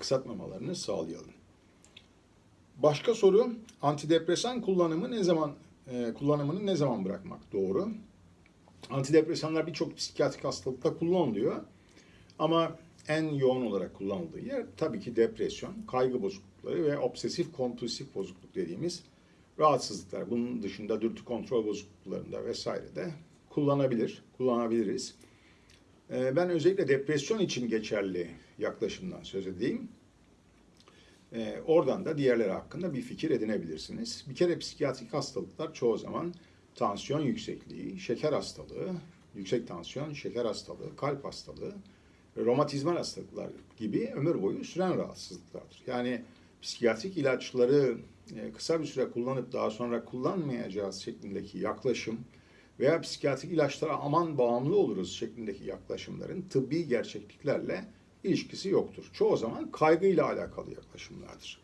aksatmamalarını sağlayalım. Başka soru, antidepresan kullanımı ne zaman e, kullanımını ne zaman bırakmak doğru? Antidepresanlar birçok psikiyatrik hastalıkta kullanılıyor. Ama en yoğun olarak kullanıldığı yer tabii ki depresyon, kaygı bozuklukları ve obsesif kompulsif bozukluk dediğimiz rahatsızlıklar. Bunun dışında dürtü kontrol bozukluklarında vesaire de kullanabilir, kullanabiliriz. Ee, Ben özellikle depresyon için geçerli yaklaşımdan söz edeyim. Ee, Oradan da diğerleri hakkında bir fikir edinebilirsiniz. Bir kere psikiyatrik hastalıklar çoğu zaman tansiyon yüksekliği, şeker hastalığı, yüksek tansiyon, şeker hastalığı, kalp hastalığı, romatizmal hastalıklar gibi ömür boyu süren rahatsızlıklardır. Yani psikiyatrik ilaçları e, kısa bir süre kullanıp daha sonra kullanmayacağız şeklindeki yaklaşım veya psikiyatrik ilaçlara aman bağımlı oluruz şeklindeki yaklaşımların tıbbi gerçekliklerle ilişkisi yoktur. Çoğu zaman kaygıyla alakalı yaklaşımlardır.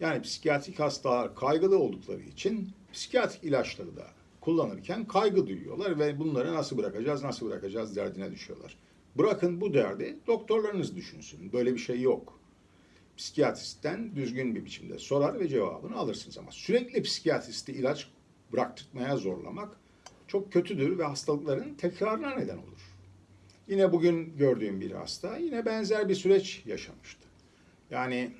Yani psikiyatrik hastalar kaygılı oldukları için psikiyatrik ilaçları da kullanırken kaygı duyuyorlar ve bunları nasıl bırakacağız, nasıl bırakacağız derdine düşüyorlar. Bırakın bu derdi doktorlarınız düşünsün. Böyle bir şey yok. Psikiyatristten düzgün bir biçimde sorar ve cevabını alırsınız ama sürekli psikiyatristi ilaç bıraktırmaya zorlamak çok kötüdür ve hastalıkların tekrarına neden olur. Yine bugün gördüğüm bir hasta yine benzer bir süreç yaşamıştı. Yani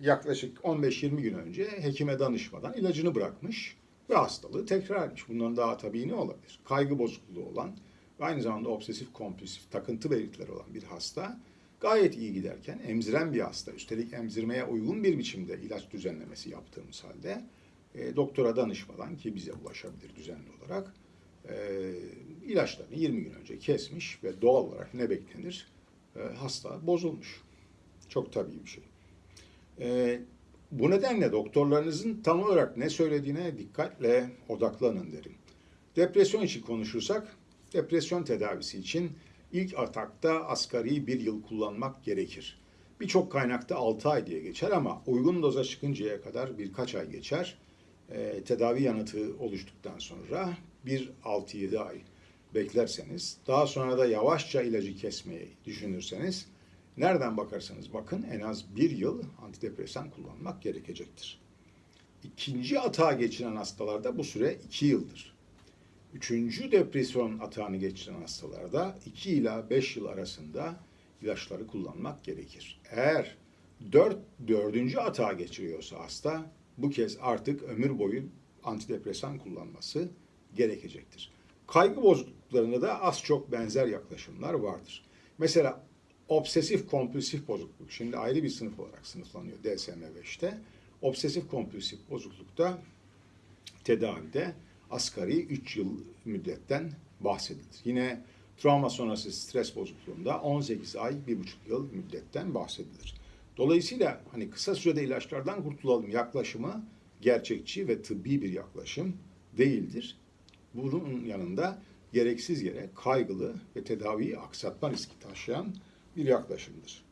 yaklaşık 15-20 gün önce hekime danışmadan ilacını bırakmış ve hastalığı tekrar etmiş. Bundan daha tabii ne olabilir? Kaygı bozukluğu olan ve aynı zamanda obsesif kompulsif takıntı belirtileri olan bir hasta gayet iyi giderken emziren bir hasta, üstelik emzirmeye uygun bir biçimde ilaç düzenlemesi yaptığımız halde e, doktora danışmadan ki bize ulaşabilir düzenli olarak e, ilaçlarını 20 gün önce kesmiş ve doğal olarak ne beklenir? E, hasta bozulmuş. Çok tabii bir şey. E, bu nedenle doktorlarınızın tam olarak ne söylediğine dikkatle odaklanın derim. Depresyon için konuşursak, depresyon tedavisi için ilk atakta asgari bir yıl kullanmak gerekir. Birçok kaynakta 6 ay diye geçer ama uygun doza çıkıncaya kadar birkaç ay geçer. Ee, tedavi yanıtı oluştuktan sonra bir 6-7 ay beklerseniz, daha sonra da yavaşça ilacı kesmeyi düşünürseniz, nereden bakarsanız bakın en az bir yıl antidepresan kullanmak gerekecektir. İkinci atağa geçiren hastalarda bu süre 2 yıldır. Üçüncü depresyon atağını geçiren hastalarda 2 ila 5 yıl arasında ilaçları kullanmak gerekir. Eğer 4 dördüncü atağa geçiriyorsa hasta bu kez artık ömür boyu antidepresan kullanması gerekecektir. Kaygı bozukluklarında da az çok benzer yaklaşımlar vardır. Mesela obsesif kompulsif bozukluk şimdi ayrı bir sınıf olarak sınıflanıyor DSM-5'te. Obsesif kompulsif bozuklukta tedavide asgari 3 yıl müddetten bahsedilir. Yine travma sonrası stres bozukluğunda 18 ay, 1,5 yıl müddetten bahsedilir. Dolayısıyla hani kısa sürede ilaçlardan kurtulalım yaklaşımı gerçekçi ve tıbbi bir yaklaşım değildir. Bunun yanında gereksiz yere kaygılı ve tedaviyi aksatma riski taşıyan bir yaklaşımdır.